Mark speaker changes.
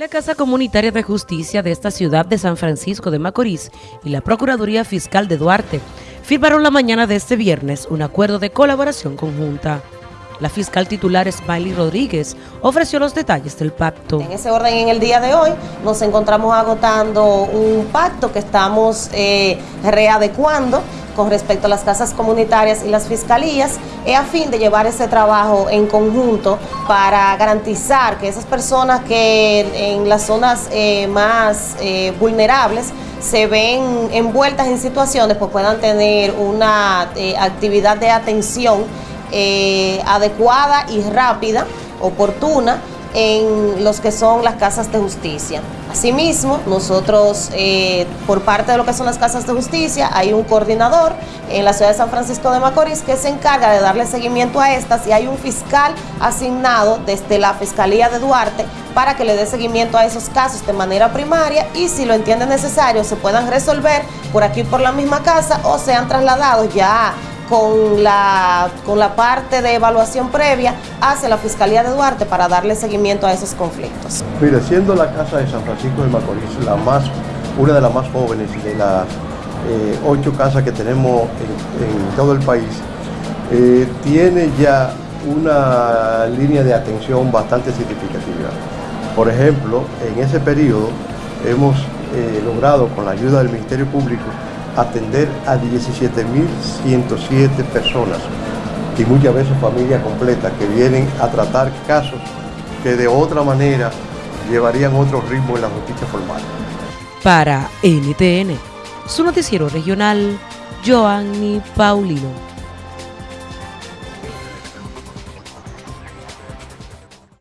Speaker 1: La Casa Comunitaria de Justicia de esta ciudad de San Francisco de Macorís y la Procuraduría Fiscal de Duarte firmaron la mañana de este viernes un acuerdo de colaboración conjunta. La fiscal titular Smiley Rodríguez ofreció los detalles del pacto.
Speaker 2: En ese orden, en el día de hoy, nos encontramos agotando un pacto que estamos eh, readecuando con respecto a las casas comunitarias y las fiscalías, es a fin de llevar ese trabajo en conjunto para garantizar que esas personas que en las zonas eh, más eh, vulnerables se ven envueltas en situaciones, pues puedan tener una eh, actividad de atención adecuada y rápida, oportuna, en los que son las casas de justicia. Asimismo, nosotros, eh, por parte de lo que son las casas de justicia, hay un coordinador en la ciudad de San Francisco de Macorís que se encarga de darle seguimiento a estas y hay un fiscal asignado desde la Fiscalía de Duarte para que le dé seguimiento a esos casos de manera primaria y si lo entiende necesario se puedan resolver por aquí por la misma casa o sean trasladados ya con la, con la parte de evaluación previa hacia la Fiscalía de Duarte para darle seguimiento a esos conflictos.
Speaker 3: Mire, siendo la Casa de San Francisco de Macorís la más, una de las más jóvenes de las eh, ocho casas que tenemos en, todo el país, eh, tiene ya una línea de atención bastante significativa. Por ejemplo, en ese periodo hemos eh, logrado, con la ayuda del Ministerio Público, atender a 17.107 personas y muchas veces familias completas que vienen a tratar casos que de otra manera llevarían otro ritmo en la justicia formal.
Speaker 1: Para NTN, su noticiero regional, Joanny Paulino.